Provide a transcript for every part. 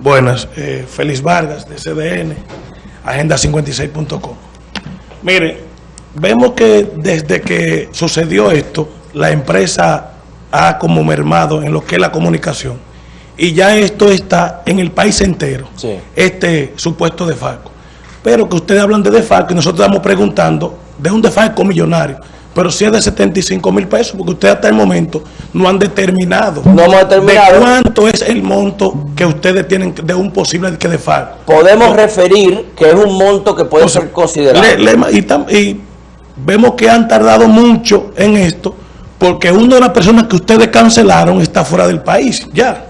Buenas, eh, Félix Vargas de CDN, agenda56.com. Mire, vemos que desde que sucedió esto, la empresa ha como mermado en lo que es la comunicación y ya esto está en el país entero, Sí. este supuesto defalco. Pero que ustedes hablan de defalco y nosotros estamos preguntando de un defalco millonario, pero si es de 75 mil pesos, porque ustedes hasta el momento no han determinado, No hemos determinado. de cuánto es el monto que ustedes tienen de un posible que defalco. Podemos referir que es un monto que puede ser considerado. le- le- y, tam- y vemos que han tardado mucho en esto, porque una de las personas que ustedes cancelaron está fuera del país, ya.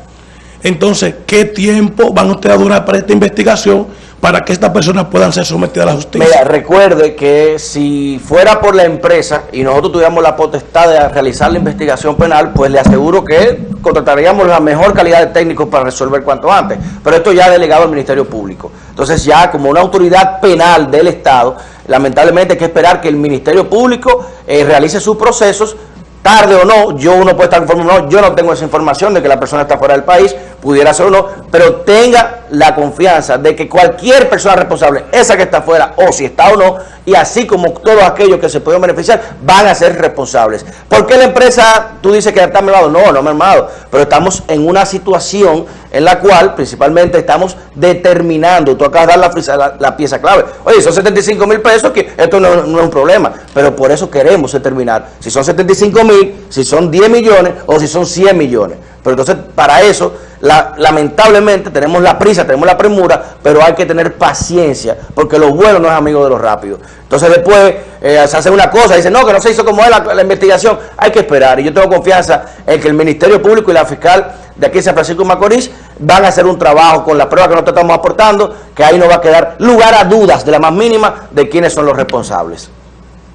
Entonces, ¿qué tiempo van ustedes a durar para esta investigación para que estas personas puedan ser sometidas a la justicia? Mira, recuerde que si fuera por la empresa y nosotros tuviéramos la potestad de realizar la investigación penal, pues le aseguro que contrataríamos la mejor calidad de técnicos para resolver cuanto antes. Pero esto ya delegado al Ministerio Público. Entonces ya como una autoridad penal del Estado, lamentablemente hay que esperar que el Ministerio Público eh, realice sus procesos tarde o no, yo uno puede estar informado, no, yo no tengo esa información de que la persona está fuera del país, pudiera ser o no, pero tenga la confianza de que cualquier persona responsable, esa que está fuera o si está o no, y así como todos aquellos que se pueden beneficiar, van a ser responsables. ¿Por qué la empresa, tú dices que está mermado? No, no mermado, pero estamos en una situación en la cual principalmente estamos determinando, tú acabas de dar la- la pieza clave, oye, son 75 mil pesos, que esto no, no es un problema, pero por eso queremos determinar si son 75 mil, si son 10 millones o si son 100 millones. Pero entonces, para eso, la- lamentablemente tenemos la prisa, tenemos la premura, pero hay que tener paciencia, porque lo bueno no es amigo de lo rápido. Entonces después eh, se hace una cosa, dice, no, que no se hizo como es la, la investigación, hay que esperar. Y yo tengo confianza en que el Ministerio Público y la fiscal de aquí de San Francisco de Macorís van a hacer un trabajo con la prueba que nosotros estamos aportando, que ahí no va a quedar lugar a dudas de la más mínima de quiénes son los responsables.